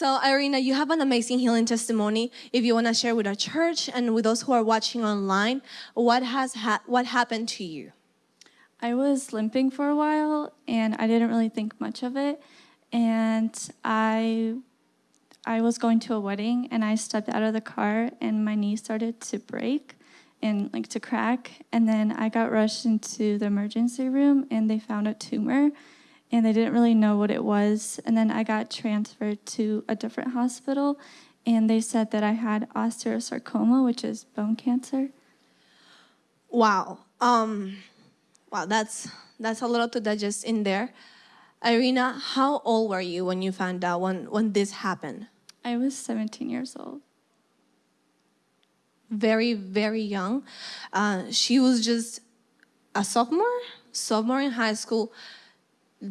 So Irina, you have an amazing healing testimony. If you want to share with our church and with those who are watching online, what has ha what happened to you? I was limping for a while and I didn't really think much of it. And I I was going to a wedding and I stepped out of the car and my knee started to break and like to crack. And then I got rushed into the emergency room and they found a tumor and they didn't really know what it was. And then I got transferred to a different hospital and they said that I had osteosarcoma, which is bone cancer. Wow. Um, wow, that's that's a lot to digest in there. Irina, how old were you when you found out when, when this happened? I was 17 years old. Very, very young. Uh, she was just a sophomore, sophomore in high school,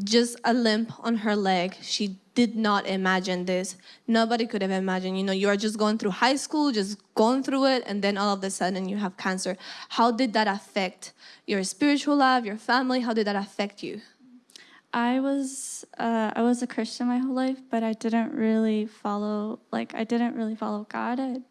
just a limp on her leg. She did not imagine this. Nobody could have imagined, you know, you are just going through high school, just going through it, and then all of a sudden you have cancer. How did that affect your spiritual life, your family? How did that affect you? I was uh, I was a Christian my whole life, but I didn't really follow like I didn't really follow God. I,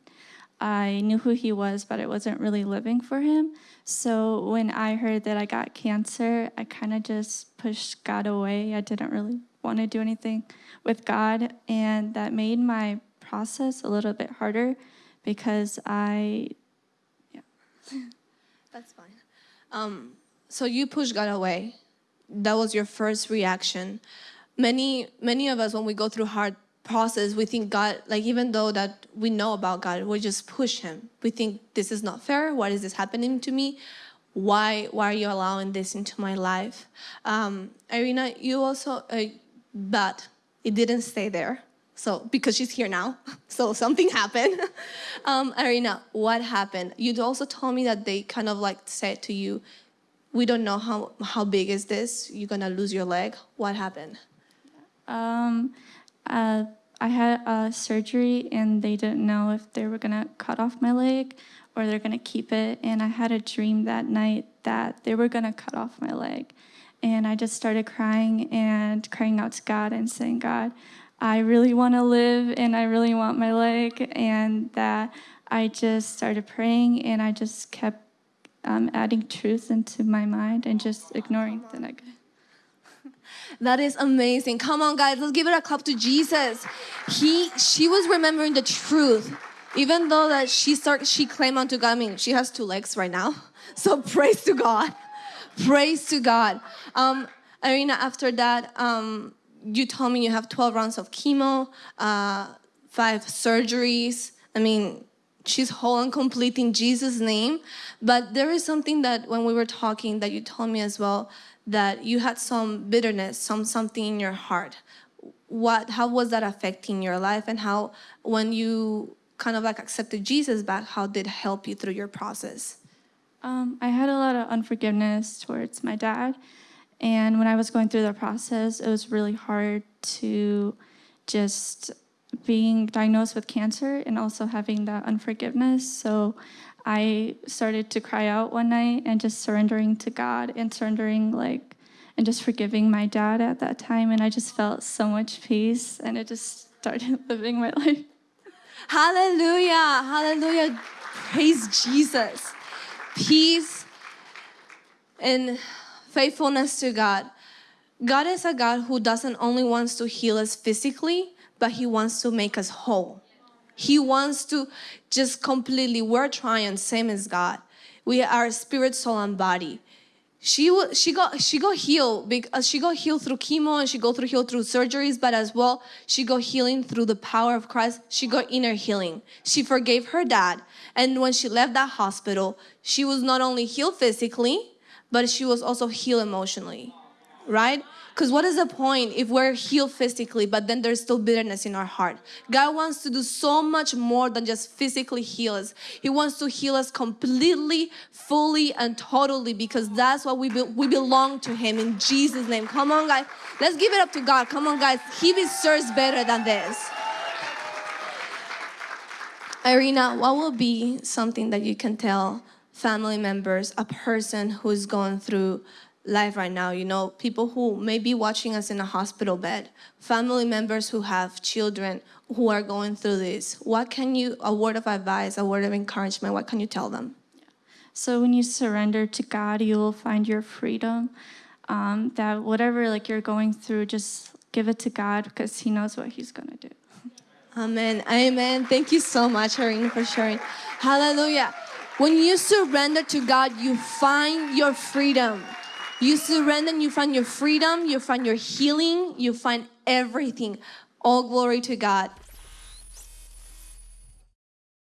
I knew who He was, but I wasn't really living for Him. So when I heard that I got cancer, I kind of just pushed God away. I didn't really want to do anything with God, and that made my process a little bit harder because I, yeah. That's fine. Um, so you pushed God away that was your first reaction. Many, many of us, when we go through hard process, we think God, like even though that we know about God, we just push him. We think this is not fair. Why is this happening to me? Why, why are you allowing this into my life? Um, Irina, you also, uh, but it didn't stay there. So, because she's here now, so something happened. um, Irina, what happened? You also told me that they kind of like said to you, we don't know how, how big is this, you're gonna lose your leg. What happened? Um, uh, I had a surgery and they didn't know if they were gonna cut off my leg or they're gonna keep it. And I had a dream that night that they were gonna cut off my leg. And I just started crying and crying out to God and saying, God, I really wanna live and I really want my leg. And that I just started praying and I just kept um, adding truth into my mind and just ignoring the negative. That is amazing. Come on, guys, let's give it a clap to Jesus. He, she was remembering the truth, even though that she start, she claimed unto God. I mean, she has two legs right now, so praise to God. Praise to God. Um, Irina, after that, um, you told me you have 12 rounds of chemo, uh, five surgeries. I mean, she's whole and complete in Jesus' name. But there is something that when we were talking that you told me as well, that you had some bitterness, some something in your heart. What, how was that affecting your life and how, when you kind of like accepted Jesus back, how did it help you through your process? Um, I had a lot of unforgiveness towards my dad. And when I was going through the process, it was really hard to just being diagnosed with cancer and also having that unforgiveness. So I started to cry out one night and just surrendering to God and surrendering like and just forgiving my dad at that time and I just felt so much peace and it just started living my life. Hallelujah. Hallelujah. Praise Jesus. Peace and faithfulness to God. God is a God who doesn't only wants to heal us physically, but he wants to make us whole. He wants to just completely, we're trying, same as God. We are spirit, soul, and body. She she got she got healed because uh, she got healed through chemo and she got through healed through surgeries, but as well she got healing through the power of Christ. She got inner healing. She forgave her dad, and when she left that hospital, she was not only healed physically, but she was also healed emotionally, right? Because what is the point if we're healed physically, but then there's still bitterness in our heart? God wants to do so much more than just physically heal us. He wants to heal us completely, fully, and totally because that's what we, be we belong to Him in Jesus' name. Come on, guys. Let's give it up to God. Come on, guys. He deserves better than this. Irina, what will be something that you can tell family members, a person who's gone through life right now. You know, people who may be watching us in a hospital bed, family members who have children who are going through this. What can you, a word of advice, a word of encouragement, what can you tell them? So when you surrender to God, you will find your freedom. Um, that whatever like you're going through, just give it to God because He knows what He's gonna do. Amen. Amen. Thank you so much, Irene, for sharing. Hallelujah. When you surrender to God, you find your freedom. You surrender and you find your freedom, you find your healing, you find everything. All glory to God.